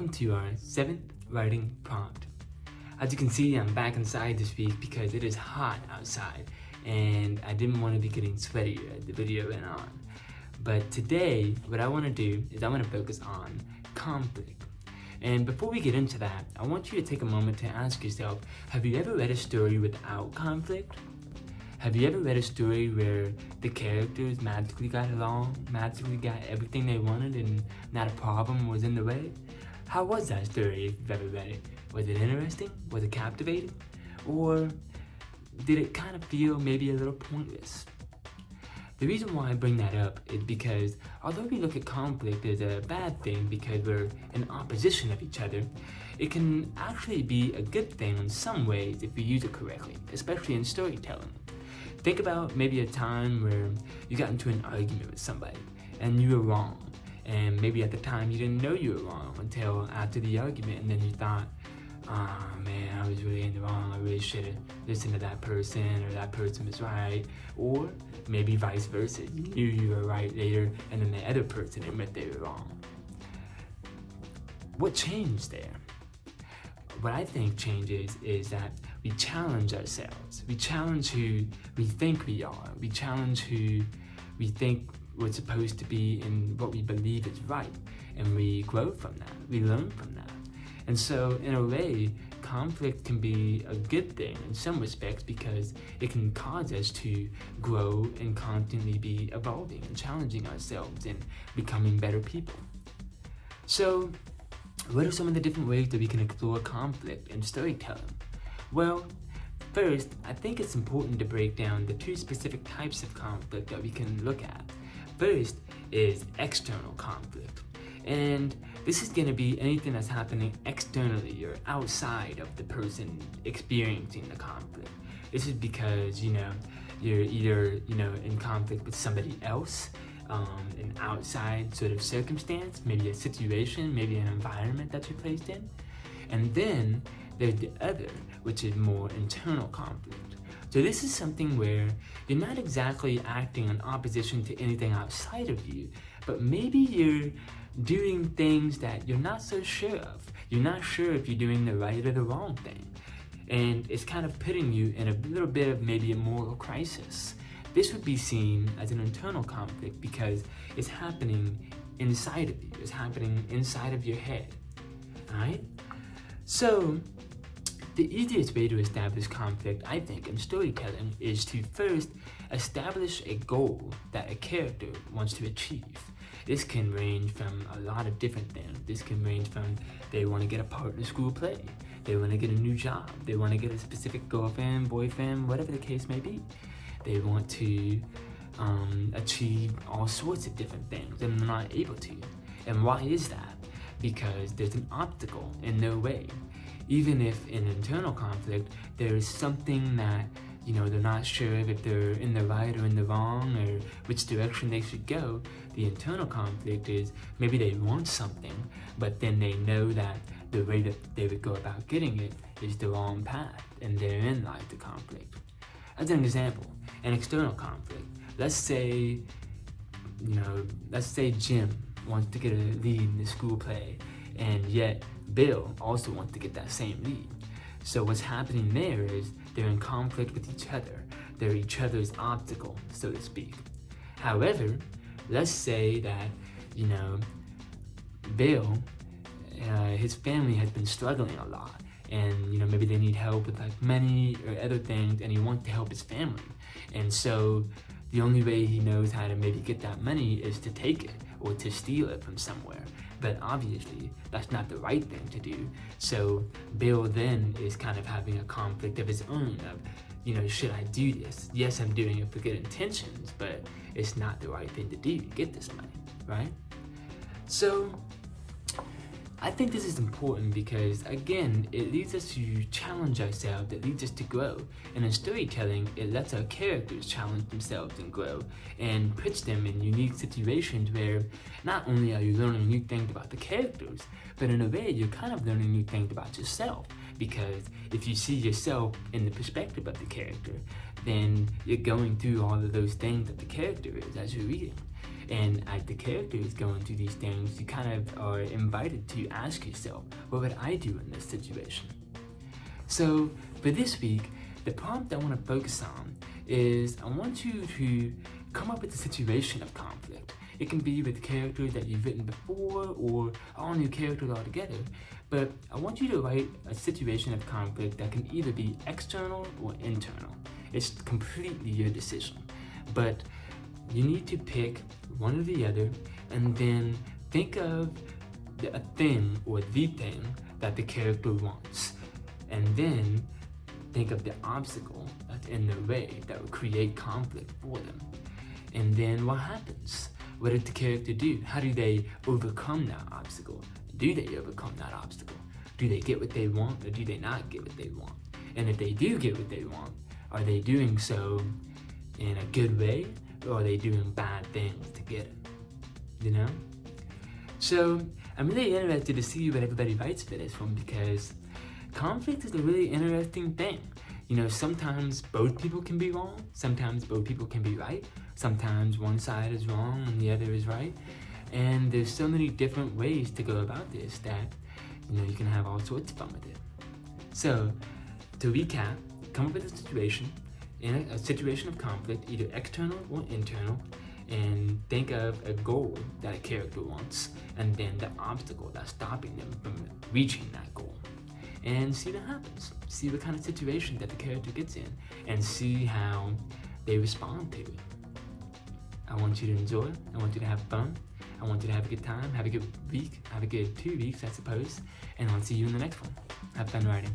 welcome to our seventh writing prompt. As you can see, I'm back inside this week because it is hot outside and I didn't want to be getting sweaty as the video went on. But today, what I want to do is I want to focus on conflict. And before we get into that, I want you to take a moment to ask yourself, have you ever read a story without conflict? Have you ever read a story where the characters magically got along, magically got everything they wanted and not a problem was in the way? How was that story if you've ever read it? Was it interesting? Was it captivating? Or did it kind of feel maybe a little pointless? The reason why I bring that up is because although we look at conflict as a bad thing because we're in opposition of each other, it can actually be a good thing in some ways if we use it correctly, especially in storytelling. Think about maybe a time where you got into an argument with somebody and you were wrong. And maybe at the time you didn't know you were wrong until after the argument and then you thought, oh man, I was really in the wrong. I really should have listened to that person or that person was right. Or maybe vice versa. You you were right later and then the other person admit they were wrong. What changed there? What I think changes is that we challenge ourselves. We challenge who we think we are. We challenge who we think we're supposed to be in what we believe is right. And we grow from that. We learn from that. And so in a way, conflict can be a good thing in some respects because it can cause us to grow and constantly be evolving and challenging ourselves and becoming better people. So what are some of the different ways that we can explore conflict in storytelling? Well, first, I think it's important to break down the two specific types of conflict that we can look at. First is external conflict. And this is going to be anything that's happening externally or outside of the person experiencing the conflict. This is because, you know, you're either, you know, in conflict with somebody else, um, an outside sort of circumstance, maybe a situation, maybe an environment that you're placed in. And then there's the other, which is more internal conflict. So this is something where you're not exactly acting in opposition to anything outside of you, but maybe you're doing things that you're not so sure of. You're not sure if you're doing the right or the wrong thing. And it's kind of putting you in a little bit of maybe a moral crisis. This would be seen as an internal conflict because it's happening inside of you. It's happening inside of your head, all right? So the easiest way to establish conflict, I think, in storytelling is to first establish a goal that a character wants to achieve. This can range from a lot of different things. This can range from they want to get a part in a school play, they want to get a new job, they want to get a specific girlfriend, boyfriend, whatever the case may be. They want to um, achieve all sorts of different things and they're not able to. And why is that? Because there's an obstacle in their way even if in internal conflict, there is something that, you know, they're not sure if they're in the right or in the wrong or which direction they should go, the internal conflict is maybe they want something, but then they know that the way that they would go about getting it is the wrong path, and therein lies the conflict. As an example, an external conflict. Let's say, you know, let's say Jim wants to get a lead in the school play, and yet Bill also wants to get that same lead. So what's happening there is they're in conflict with each other. They're each other's obstacle, so to speak. However, let's say that, you know, Bill, uh, his family has been struggling a lot and you know maybe they need help with like money or other things and he wants to help his family and so the only way he knows how to maybe get that money is to take it or to steal it from somewhere but obviously, that's not the right thing to do. So Bill then is kind of having a conflict of his own of, you know, should I do this? Yes, I'm doing it for good intentions, but it's not the right thing to do to get this money, right? So I think this is important because, again, it leads us to challenge ourselves, it leads us to grow. And in storytelling, it lets our characters challenge themselves and grow, and puts them in unique situations where not only are you learning new things about the characters, but in a way, you're kind of learning new things about yourself. Because if you see yourself in the perspective of the character, then you're going through all of those things that the character is as you're reading. And as the character is going through these things, you kind of are invited to ask yourself, what would I do in this situation? So for this week, the prompt I want to focus on is I want you to come up with a situation of conflict. It can be with characters that you've written before or all new characters altogether. But I want you to write a situation of conflict that can either be external or internal. It's completely your decision. But you need to pick one or the other and then think of a thing or the thing that the character wants. And then think of the obstacle that's in their way that will create conflict for them. And then what happens? What did the character do? How do they overcome that obstacle? Do they overcome that obstacle? Do they get what they want or do they not get what they want? And if they do get what they want, are they doing so in a good way or are they doing bad things together. You know? So I'm really interested to see what everybody writes for this one because conflict is a really interesting thing. You know, sometimes both people can be wrong, sometimes both people can be right, sometimes one side is wrong and the other is right. And there's so many different ways to go about this that, you know, you can have all sorts of fun with it. So, to recap, come up with a situation, in a, situation of conflict, either external or internal, and think of a goal that a character wants, and then the obstacle that's stopping them from reaching that goal and see what happens. See what kind of situation that the character gets in and see how they respond to it. I want you to enjoy. I want you to have fun. I want you to have a good time, have a good week, have a good two weeks, I suppose. And I'll see you in the next one. Have fun writing.